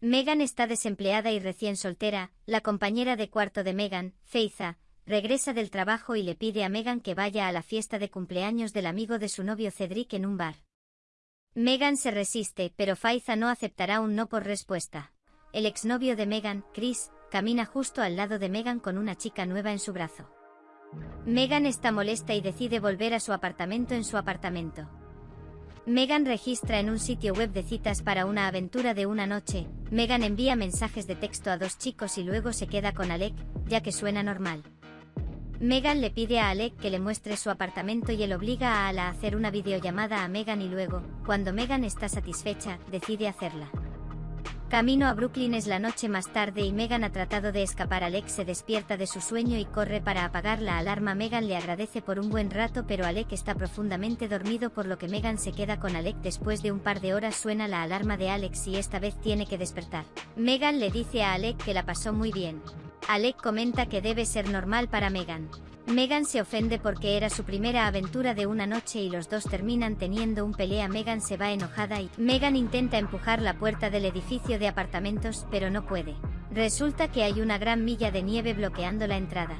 Megan está desempleada y recién soltera, la compañera de cuarto de Megan, Feiza, regresa del trabajo y le pide a Megan que vaya a la fiesta de cumpleaños del amigo de su novio Cedric en un bar. Megan se resiste, pero Faiza no aceptará un no por respuesta. El exnovio de Megan, Chris, camina justo al lado de Megan con una chica nueva en su brazo. Megan está molesta y decide volver a su apartamento en su apartamento. Megan registra en un sitio web de citas para una aventura de una noche. Megan envía mensajes de texto a dos chicos y luego se queda con Alec, ya que suena normal. Megan le pide a Alec que le muestre su apartamento y él obliga a Ala a hacer una videollamada a Megan y luego, cuando Megan está satisfecha, decide hacerla. Camino a Brooklyn es la noche más tarde y Megan ha tratado de escapar. Alec se despierta de su sueño y corre para apagar la alarma. Megan le agradece por un buen rato pero Alec está profundamente dormido por lo que Megan se queda con Alec. Después de un par de horas suena la alarma de Alex y esta vez tiene que despertar. Megan le dice a Alec que la pasó muy bien. Alec comenta que debe ser normal para Megan. Megan se ofende porque era su primera aventura de una noche y los dos terminan teniendo un pelea. Megan se va enojada y Megan intenta empujar la puerta del edificio de apartamentos pero no puede. Resulta que hay una gran milla de nieve bloqueando la entrada.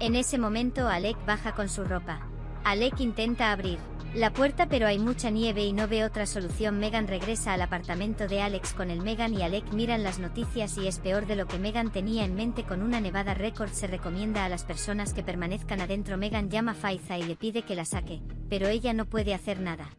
En ese momento Alec baja con su ropa. Alec intenta abrir la puerta pero hay mucha nieve y no ve otra solución. Megan regresa al apartamento de Alex con el Megan y Alec miran las noticias y es peor de lo que Megan tenía en mente con una nevada récord se recomienda a las personas que permanezcan adentro. Megan llama a Faiza y le pide que la saque, pero ella no puede hacer nada.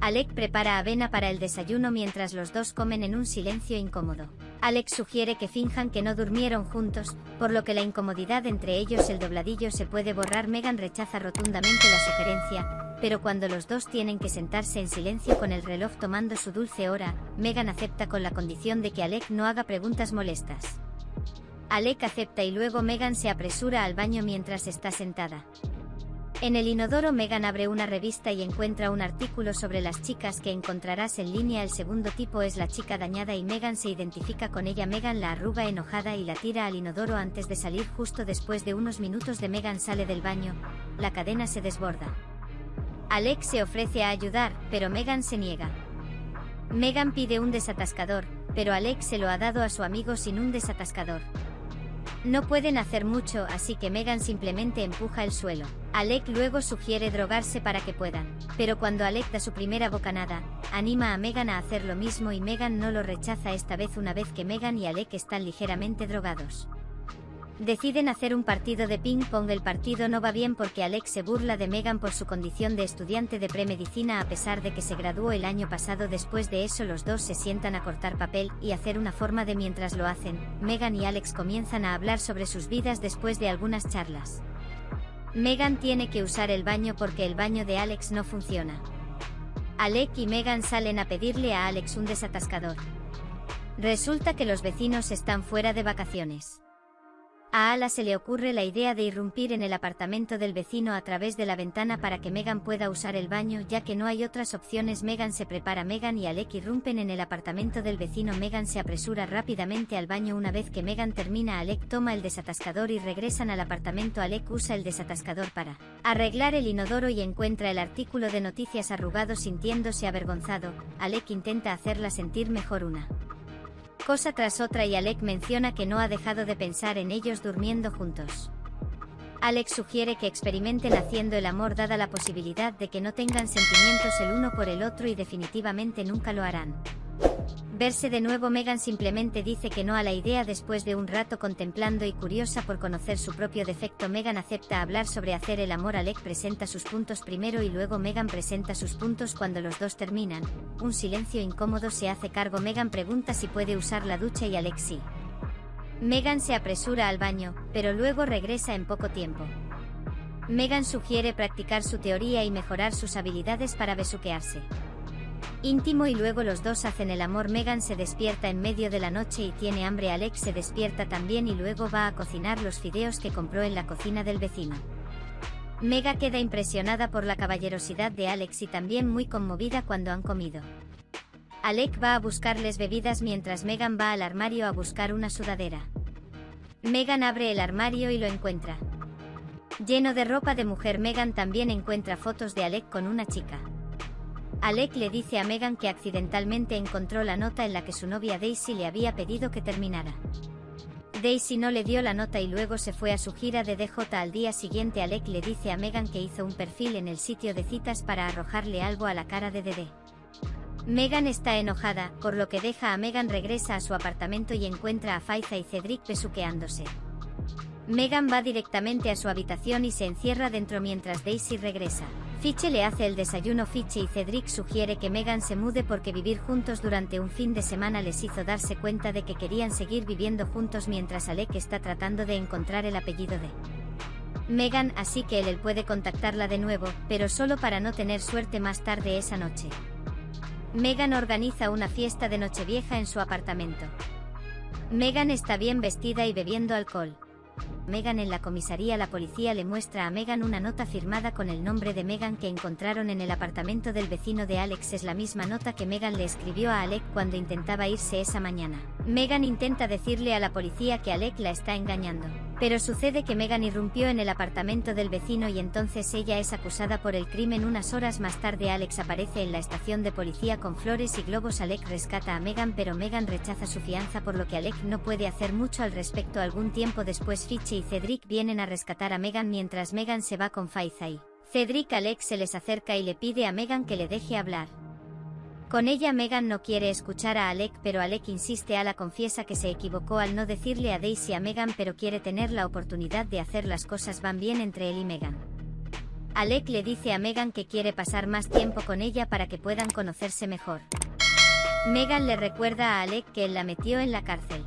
Alec prepara avena para el desayuno mientras los dos comen en un silencio incómodo. Alex sugiere que finjan que no durmieron juntos, por lo que la incomodidad entre ellos el dobladillo se puede borrar. Megan rechaza rotundamente la sugerencia, pero cuando los dos tienen que sentarse en silencio con el reloj tomando su dulce hora, Megan acepta con la condición de que Alec no haga preguntas molestas. Alec acepta y luego Megan se apresura al baño mientras está sentada. En el inodoro Megan abre una revista y encuentra un artículo sobre las chicas que encontrarás en línea. El segundo tipo es la chica dañada y Megan se identifica con ella. Megan la arruga enojada y la tira al inodoro antes de salir justo después de unos minutos de Megan sale del baño. La cadena se desborda. Alex se ofrece a ayudar, pero Megan se niega. Megan pide un desatascador, pero Alex se lo ha dado a su amigo sin un desatascador. No pueden hacer mucho, así que Megan simplemente empuja el suelo. Alec luego sugiere drogarse para que puedan, pero cuando Alec da su primera bocanada, anima a Megan a hacer lo mismo y Megan no lo rechaza esta vez una vez que Megan y Alec están ligeramente drogados. Deciden hacer un partido de ping-pong. El partido no va bien porque Alex se burla de Megan por su condición de estudiante de premedicina a pesar de que se graduó el año pasado. Después de eso los dos se sientan a cortar papel y hacer una forma de mientras lo hacen. Megan y Alex comienzan a hablar sobre sus vidas después de algunas charlas. Megan tiene que usar el baño porque el baño de Alex no funciona. Alec y Megan salen a pedirle a Alex un desatascador. Resulta que los vecinos están fuera de vacaciones. A Ala se le ocurre la idea de irrumpir en el apartamento del vecino a través de la ventana para que Megan pueda usar el baño ya que no hay otras opciones. Megan se prepara. Megan y Alec irrumpen en el apartamento del vecino. Megan se apresura rápidamente al baño una vez que Megan termina. Alec toma el desatascador y regresan al apartamento. Alec usa el desatascador para arreglar el inodoro y encuentra el artículo de noticias arrugado sintiéndose avergonzado. Alec intenta hacerla sentir mejor una cosa tras otra y Alec menciona que no ha dejado de pensar en ellos durmiendo juntos. Alex sugiere que experimenten haciendo el amor dada la posibilidad de que no tengan sentimientos el uno por el otro y definitivamente nunca lo harán. Verse de nuevo Megan simplemente dice que no a la idea después de un rato contemplando y curiosa por conocer su propio defecto Megan acepta hablar sobre hacer el amor Alec presenta sus puntos primero y luego Megan presenta sus puntos cuando los dos terminan, un silencio incómodo se hace cargo Megan pregunta si puede usar la ducha y Alex sí. Megan se apresura al baño, pero luego regresa en poco tiempo. Megan sugiere practicar su teoría y mejorar sus habilidades para besuquearse. Íntimo y luego los dos hacen el amor. Megan se despierta en medio de la noche y tiene hambre. Alex se despierta también y luego va a cocinar los fideos que compró en la cocina del vecino. Mega queda impresionada por la caballerosidad de Alex y también muy conmovida cuando han comido. Alec va a buscarles bebidas mientras Megan va al armario a buscar una sudadera. Megan abre el armario y lo encuentra. Lleno de ropa de mujer Megan también encuentra fotos de Alec con una chica. Alec le dice a Megan que accidentalmente encontró la nota en la que su novia Daisy le había pedido que terminara. Daisy no le dio la nota y luego se fue a su gira de DJ al día siguiente Alec le dice a Megan que hizo un perfil en el sitio de citas para arrojarle algo a la cara de Dede. Megan está enojada, por lo que deja a Megan regresa a su apartamento y encuentra a Faiza y Cedric besuqueándose. Megan va directamente a su habitación y se encierra dentro mientras Daisy regresa. Fiche le hace el desayuno Fiche y Cedric sugiere que Megan se mude porque vivir juntos durante un fin de semana les hizo darse cuenta de que querían seguir viviendo juntos mientras Alec está tratando de encontrar el apellido de Megan así que él puede contactarla de nuevo, pero solo para no tener suerte más tarde esa noche. Megan organiza una fiesta de Nochevieja en su apartamento. Megan está bien vestida y bebiendo alcohol. Megan en la comisaría la policía le muestra a Megan una nota firmada con el nombre de Megan que encontraron en el apartamento del vecino de Alex es la misma nota que Megan le escribió a Alec cuando intentaba irse esa mañana. Megan intenta decirle a la policía que Alec la está engañando. Pero sucede que Megan irrumpió en el apartamento del vecino y entonces ella es acusada por el crimen unas horas más tarde Alex aparece en la estación de policía con flores y globos Alec rescata a Megan pero Megan rechaza su fianza por lo que Alec no puede hacer mucho al respecto algún tiempo después Fitch y Cedric vienen a rescatar a Megan mientras Megan se va con Faizai. Cedric Alex se les acerca y le pide a Megan que le deje hablar. Con ella Megan no quiere escuchar a Alec pero Alec insiste a la confiesa que se equivocó al no decirle a Daisy a Megan pero quiere tener la oportunidad de hacer las cosas van bien entre él y Megan. Alec le dice a Megan que quiere pasar más tiempo con ella para que puedan conocerse mejor. Megan le recuerda a Alec que él la metió en la cárcel.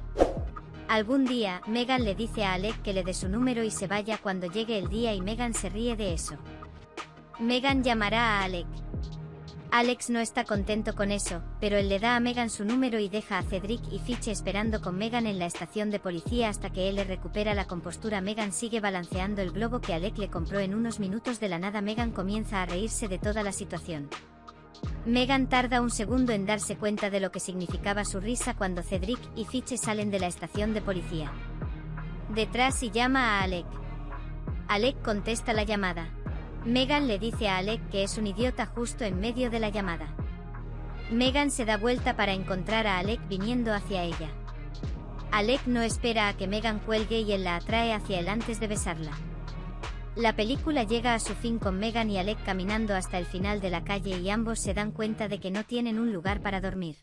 Algún día, Megan le dice a Alec que le dé su número y se vaya cuando llegue el día y Megan se ríe de eso. Megan llamará a Alec. Alex no está contento con eso, pero él le da a Megan su número y deja a Cedric y Fiche esperando con Megan en la estación de policía hasta que él le recupera la compostura. Megan sigue balanceando el globo que Alec le compró en unos minutos de la nada. Megan comienza a reírse de toda la situación. Megan tarda un segundo en darse cuenta de lo que significaba su risa cuando Cedric y Fiche salen de la estación de policía. Detrás y llama a Alec. Alec contesta la llamada. Megan le dice a Alec que es un idiota justo en medio de la llamada. Megan se da vuelta para encontrar a Alec viniendo hacia ella. Alec no espera a que Megan cuelgue y él la atrae hacia él antes de besarla. La película llega a su fin con Megan y Alec caminando hasta el final de la calle y ambos se dan cuenta de que no tienen un lugar para dormir.